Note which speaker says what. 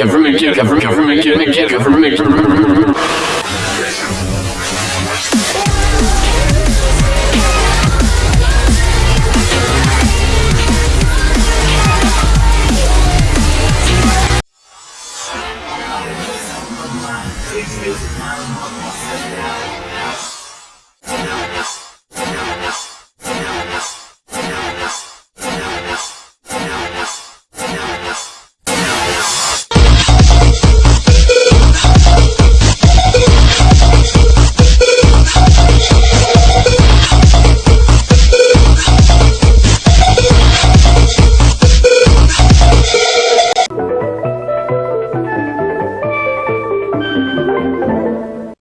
Speaker 1: government, government, government, government, government, government. Please music now,